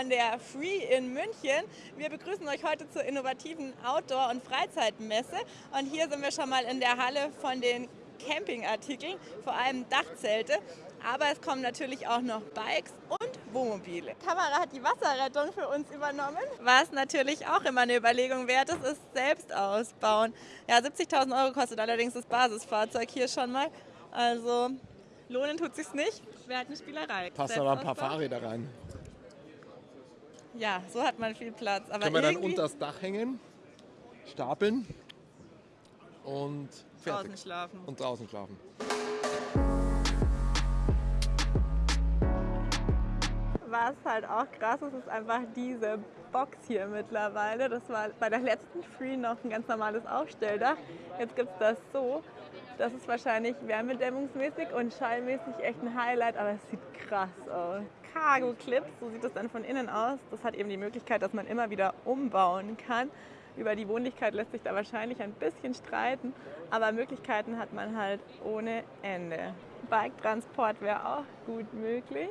von der Free in München. Wir begrüßen euch heute zur innovativen Outdoor- und Freizeitmesse. Und hier sind wir schon mal in der Halle von den Campingartikeln, vor allem Dachzelte. Aber es kommen natürlich auch noch Bikes und Wohnmobile. Die Kamera hat die Wasserrettung für uns übernommen. Was natürlich auch immer eine Überlegung wert ist, ist selbst ausbauen. Ja, 70.000 Euro kostet allerdings das Basisfahrzeug hier schon mal. Also lohnen tut sich's nicht. Wäre halt eine Spielerei. Passt aber ein paar Fahrräder rein. Ja, so hat man viel Platz. Aber Können wir dann unter das Dach hängen, stapeln und fertig. draußen schlafen. Und draußen schlafen. Was halt auch krass ist, ist einfach diese Box hier mittlerweile. Das war bei der letzten Free noch ein ganz normales Aufstelldach. Jetzt gibt es das so. Das ist wahrscheinlich wärmedämmungsmäßig und schallmäßig echt ein Highlight, aber es sieht krass aus. Cargo Clips, so sieht es dann von innen aus. Das hat eben die Möglichkeit, dass man immer wieder umbauen kann. Über die Wohnlichkeit lässt sich da wahrscheinlich ein bisschen streiten, aber Möglichkeiten hat man halt ohne Ende. Bike-Transport wäre auch gut möglich.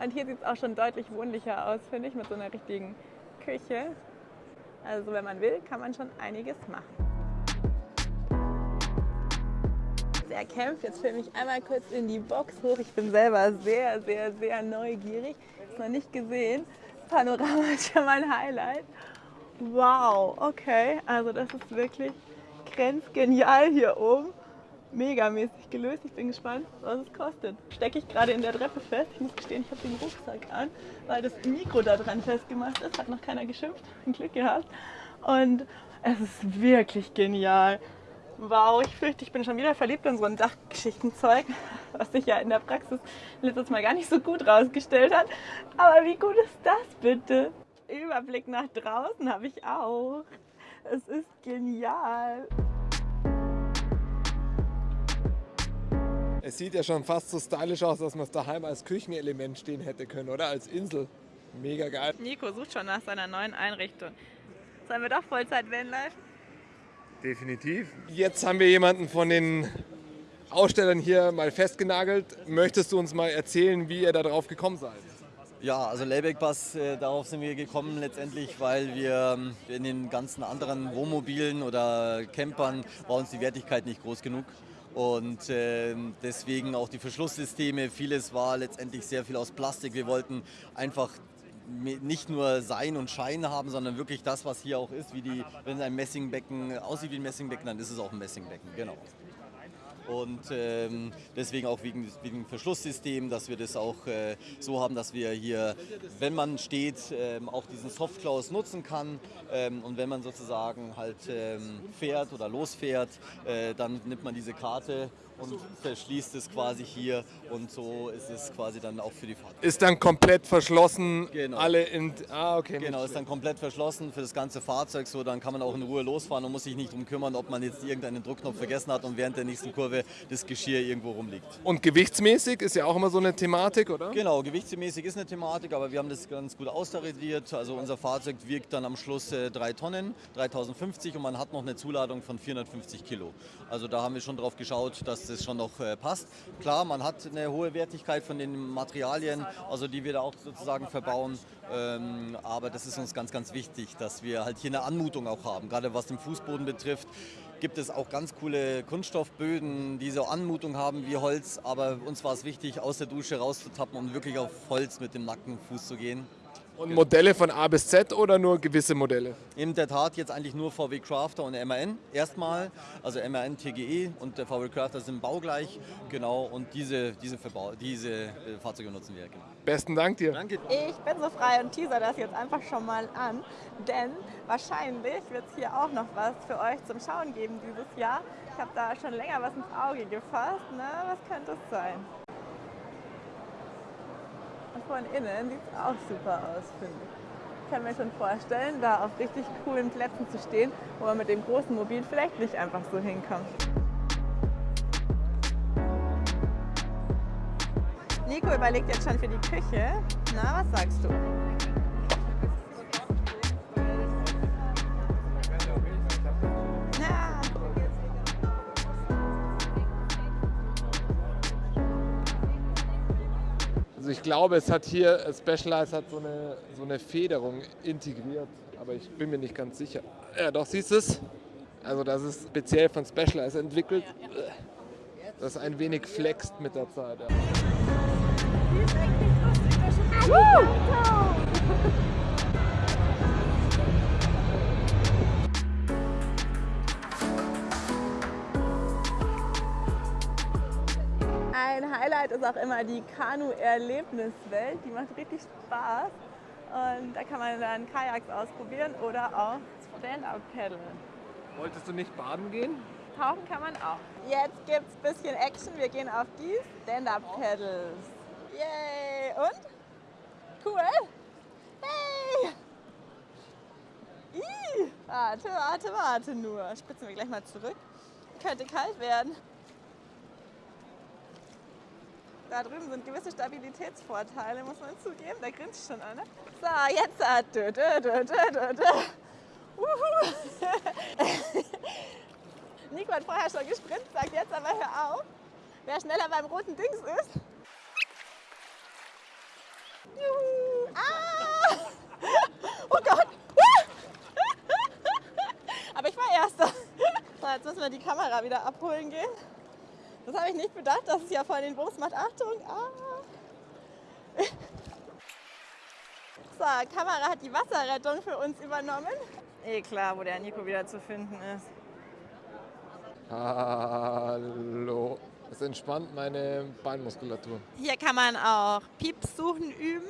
Und hier sieht es auch schon deutlich wohnlicher aus, finde ich, mit so einer richtigen Küche. Also wenn man will, kann man schon einiges machen. Der kämpft, jetzt filme ich einmal kurz in die Box hoch. Ich bin selber sehr, sehr, sehr neugierig. Ist noch nicht gesehen. Panorama ist schon mal ein Highlight. Wow, okay, also das ist wirklich grenzgenial hier oben megamäßig gelöst. Ich bin gespannt, was es kostet. Stecke ich gerade in der Treppe fest. Ich muss gestehen, ich habe den Rucksack an, weil das Mikro da dran festgemacht ist. Hat noch keiner geschimpft. Ein Glück gehabt. Und es ist wirklich genial. Wow, ich fürchte, ich bin schon wieder verliebt in so ein Dachgeschichtenzeug, was sich ja in der Praxis letztes Mal gar nicht so gut rausgestellt hat. Aber wie gut ist das bitte? Überblick nach draußen habe ich auch. Es ist genial. Es sieht ja schon fast so stylisch aus, dass man es daheim als Küchenelement stehen hätte können, oder? Als Insel. Mega geil. Nico sucht schon nach seiner neuen Einrichtung. Sollen wir doch Vollzeit Vanlife? Definitiv. Jetzt haben wir jemanden von den Ausstellern hier mal festgenagelt. Möchtest du uns mal erzählen, wie ihr da drauf gekommen seid? Ja, also Layback-Bus, äh, darauf sind wir gekommen letztendlich, weil wir ähm, in den ganzen anderen Wohnmobilen oder Campern war uns die Wertigkeit nicht groß genug. Und äh, deswegen auch die Verschlusssysteme, vieles war letztendlich sehr viel aus Plastik. Wir wollten einfach nicht nur Sein und Schein haben, sondern wirklich das, was hier auch ist, wie die, wenn ein Messingbecken aussieht wie ein Messingbecken, dann ist es auch ein Messingbecken, genau. Und ähm, deswegen auch wegen, wegen Verschlusssystem, dass wir das auch äh, so haben, dass wir hier, wenn man steht, ähm, auch diesen Softclose nutzen kann. Ähm, und wenn man sozusagen halt ähm, fährt oder losfährt, äh, dann nimmt man diese Karte und verschließt es quasi hier. Und so ist es quasi dann auch für die Fahrt. Ist dann komplett verschlossen, Genau. alle in... Ah, okay. Genau, ist dann komplett verschlossen für das ganze Fahrzeug, so dann kann man auch in Ruhe losfahren und muss sich nicht drum kümmern, ob man jetzt irgendeinen Druckknopf vergessen hat und während der nächsten Kurve das Geschirr irgendwo rumliegt. Und gewichtsmäßig ist ja auch immer so eine Thematik, oder? Genau, gewichtsmäßig ist eine Thematik, aber wir haben das ganz gut austariert. Also unser Fahrzeug wiegt dann am Schluss äh, 3 Tonnen, 3050 und man hat noch eine Zuladung von 450 Kilo. Also da haben wir schon drauf geschaut, dass das schon noch äh, passt. Klar, man hat eine hohe Wertigkeit von den Materialien, also die wir da auch sozusagen verbauen. Ähm, aber das ist uns ganz, ganz wichtig, dass wir halt hier eine Anmutung auch haben. Gerade was den Fußboden betrifft, gibt es auch ganz coole Kunststoffböden, die so Anmutung haben wie Holz. Aber uns war es wichtig, aus der Dusche rauszutappen und wirklich auf Holz mit dem nackten Fuß zu gehen. Und Modelle von A bis Z oder nur gewisse Modelle? In der Tat jetzt eigentlich nur VW Crafter und MAN erstmal. Also MAN TGE und der VW Crafter sind baugleich. Genau, und diese, diese, Verbau diese äh, Fahrzeuge nutzen wir. Genau. Besten Dank dir. Danke. Ich bin so frei und teaser das jetzt einfach schon mal an, denn wahrscheinlich wird es hier auch noch was für euch zum Schauen geben dieses Jahr. Ich habe da schon länger was ins Auge gefasst. Na, was könnte es sein? Von innen sieht es auch super aus, finde ich. Ich kann mir schon vorstellen, da auf richtig coolen Plätzen zu stehen, wo man mit dem großen Mobil vielleicht nicht einfach so hinkommt. Nico überlegt jetzt schon für die Küche. Na, was sagst du? Also ich glaube, es hat hier, Specialized hat so eine, so eine Federung integriert, aber ich bin mir nicht ganz sicher. Ja, doch, siehst du es? Also das ist speziell von Specialized entwickelt. Das ein wenig flext mit der Zeit. Ja. Ein Highlight ist auch immer die Kanu-Erlebniswelt. Die macht richtig Spaß. Und da kann man dann Kajaks ausprobieren oder auch Stand-Up-Paddeln. Wolltest du nicht baden gehen? Tauchen kann man auch. Jetzt gibt es ein bisschen Action. Wir gehen auf die Stand-Up-Paddles. Yay! Und? Cool? Hey! Ih, warte, warte, warte nur. Spritzen wir gleich mal zurück. Könnte kalt werden. Da drüben sind gewisse Stabilitätsvorteile, muss man zugeben. Da grinst schon einer. So, jetzt. Ah, dö, dö, dö, dö, dö. Nico hat vorher schon gesprintet, sagt jetzt aber hör auf. Wer schneller beim roten Dings ist. Juhu. Ah! Oh Gott! Aber ich war Erster. So, jetzt müssen wir die Kamera wieder abholen gehen. Das habe ich nicht bedacht, dass es ja voll den Bums macht. Achtung! Ah. So, Kamera hat die Wasserrettung für uns übernommen. Eh klar, wo der Nico wieder zu finden ist. Hallo. Das entspannt meine Beinmuskulatur. Hier kann man auch Pieps suchen üben.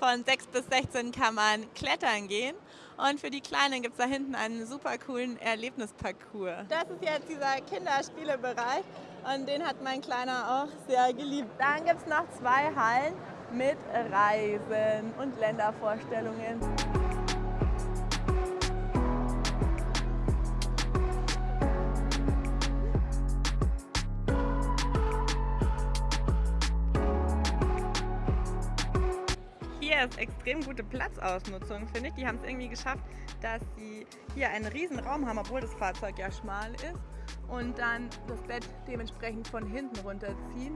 Von 6 bis 16 kann man klettern gehen. Und für die Kleinen gibt es da hinten einen super coolen Erlebnisparcours. Das ist jetzt dieser Kinderspielebereich und den hat mein Kleiner auch sehr geliebt. Dann gibt es noch zwei Hallen mit Reisen und Ländervorstellungen. Hier ist extrem gute Platzausnutzung, finde ich. Die haben es irgendwie geschafft, dass sie hier einen riesen Raum haben, obwohl das Fahrzeug ja schmal ist. Und dann das Bett dementsprechend von hinten runterziehen.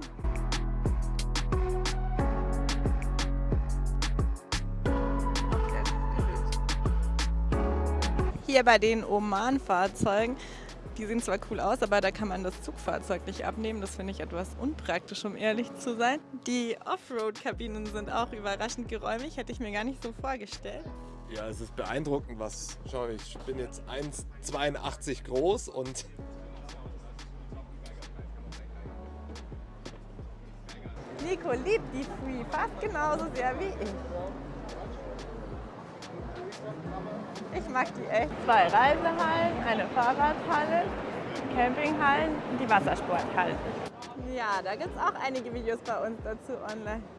Hier bei den Oman-Fahrzeugen die sehen zwar cool aus, aber da kann man das Zugfahrzeug nicht abnehmen. Das finde ich etwas unpraktisch, um ehrlich zu sein. Die Offroad-Kabinen sind auch überraschend geräumig, hätte ich mir gar nicht so vorgestellt. Ja, es ist beeindruckend, was. Schau, ich bin jetzt 1,82 groß und. Nico liebt die Free fast genauso sehr wie ich. Ich mag die echt. Zwei Reisehallen, eine Fahrradhalle, Campinghallen und die Wassersporthalle. Ja, da gibt es auch einige Videos bei uns dazu online.